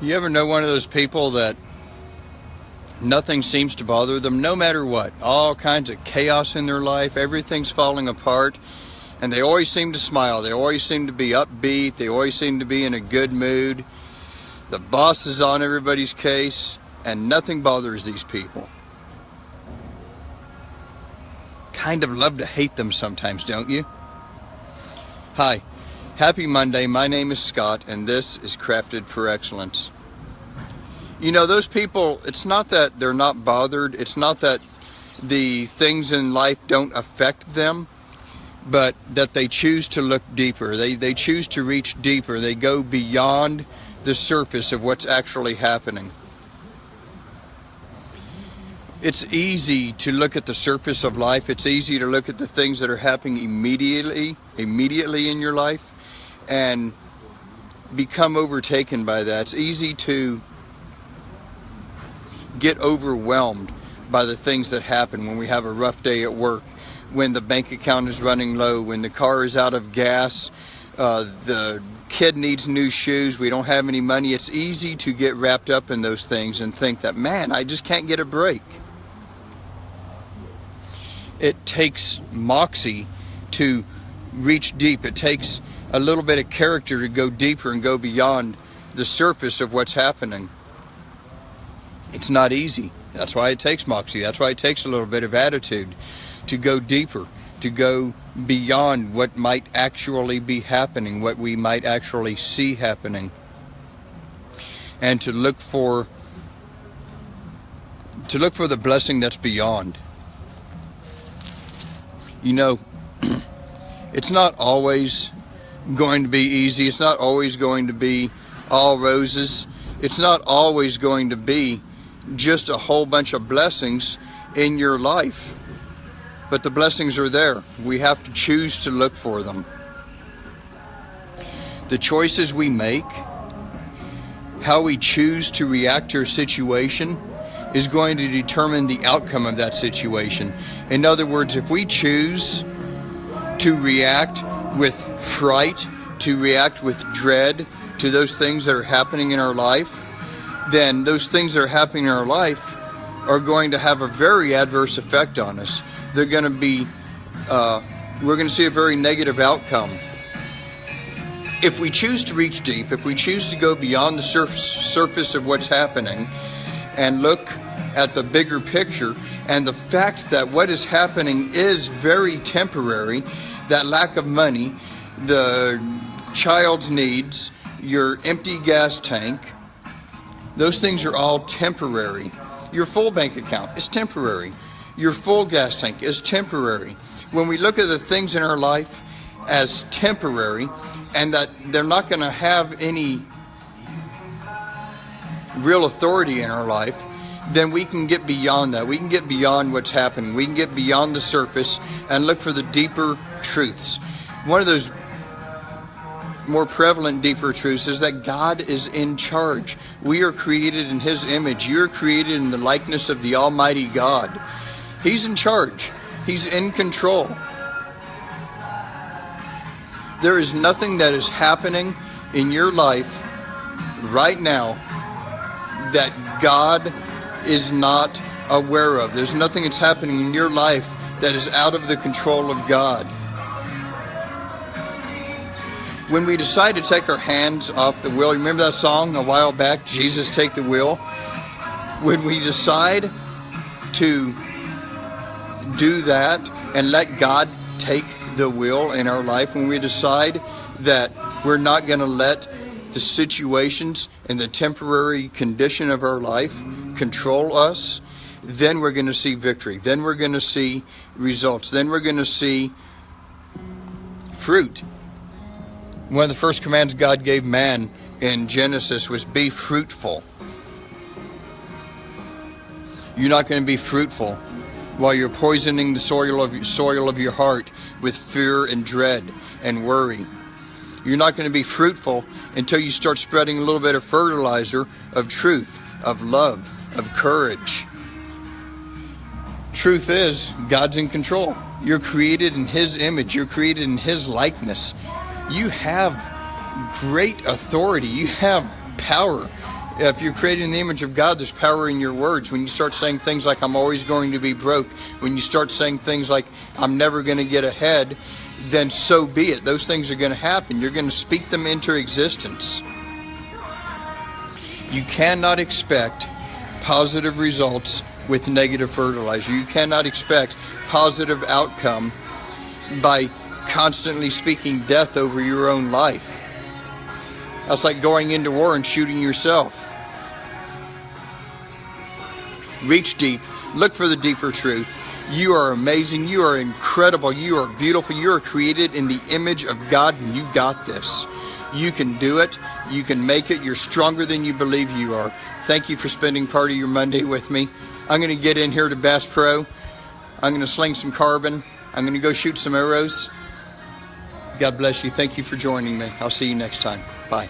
You ever know one of those people that nothing seems to bother them, no matter what? All kinds of chaos in their life, everything's falling apart, and they always seem to smile. They always seem to be upbeat. They always seem to be in a good mood. The boss is on everybody's case, and nothing bothers these people. Kind of love to hate them sometimes, don't you? Hi. Happy Monday. My name is Scott, and this is Crafted for Excellence. You know, those people, it's not that they're not bothered, it's not that the things in life don't affect them, but that they choose to look deeper. They, they choose to reach deeper. They go beyond the surface of what's actually happening. It's easy to look at the surface of life. It's easy to look at the things that are happening immediately, immediately in your life and become overtaken by that. It's easy to get overwhelmed by the things that happen when we have a rough day at work, when the bank account is running low, when the car is out of gas, uh, the kid needs new shoes, we don't have any money. It's easy to get wrapped up in those things and think that, man, I just can't get a break. It takes moxie to reach deep. It takes a little bit of character to go deeper and go beyond the surface of what's happening. It's not easy. That's why it takes moxie. That's why it takes a little bit of attitude to go deeper, to go beyond what might actually be happening, what we might actually see happening, and to look for to look for the blessing that's beyond. You know, it's not always going to be easy. It's not always going to be all roses. It's not always going to be just a whole bunch of blessings in your life. But the blessings are there. We have to choose to look for them. The choices we make, how we choose to react to a situation, is going to determine the outcome of that situation. In other words, if we choose to react with fright, to react with dread to those things that are happening in our life, then those things that are happening in our life are going to have a very adverse effect on us. They're going to be, uh, we're going to see a very negative outcome. If we choose to reach deep, if we choose to go beyond the surface, surface of what's happening and look at the bigger picture and the fact that what is happening is very temporary that lack of money, the child's needs, your empty gas tank, those things are all temporary. Your full bank account is temporary. Your full gas tank is temporary. When we look at the things in our life as temporary and that they're not going to have any real authority in our life, then we can get beyond that. We can get beyond what's happening. We can get beyond the surface and look for the deeper truths. One of those more prevalent, deeper truths is that God is in charge. We are created in His image. You're created in the likeness of the Almighty God. He's in charge, He's in control. There is nothing that is happening in your life right now that God is not aware of. There's nothing that's happening in your life that is out of the control of God. When we decide to take our hands off the wheel, remember that song a while back, Jesus Take the Wheel? When we decide to do that and let God take the wheel in our life, when we decide that we're not going to let the situations and the temporary condition of our life control us, then we're going to see victory. Then we're going to see results. Then we're going to see fruit. One of the first commands God gave man in Genesis was be fruitful. You're not going to be fruitful while you're poisoning the soil of, soil of your heart with fear and dread and worry. You're not going to be fruitful until you start spreading a little bit of fertilizer of truth, of love, of courage. Truth is, God's in control. You're created in His image, you're created in His likeness. You have great authority, you have power If you're created in the image of God, there's power in your words. When you start saying things like, I'm always going to be broke, when you start saying things like, I'm never going to get ahead, then so be it. Those things are going to happen. You're going to speak them into existence. You cannot expect positive results with negative fertilizer. You cannot expect positive outcome by constantly speaking death over your own life. That's like going into war and shooting yourself. Reach deep, look for the deeper truth. You are amazing. You are incredible. You are beautiful. You are created in the image of God, and you got this. You can do it. You can make it. You're stronger than you believe you are. Thank you for spending part of your Monday with me. I'm going to get in here to Bass Pro. I'm going to sling some carbon. I'm going to go shoot some arrows. God bless you. Thank you for joining me. I'll see you next time. Bye.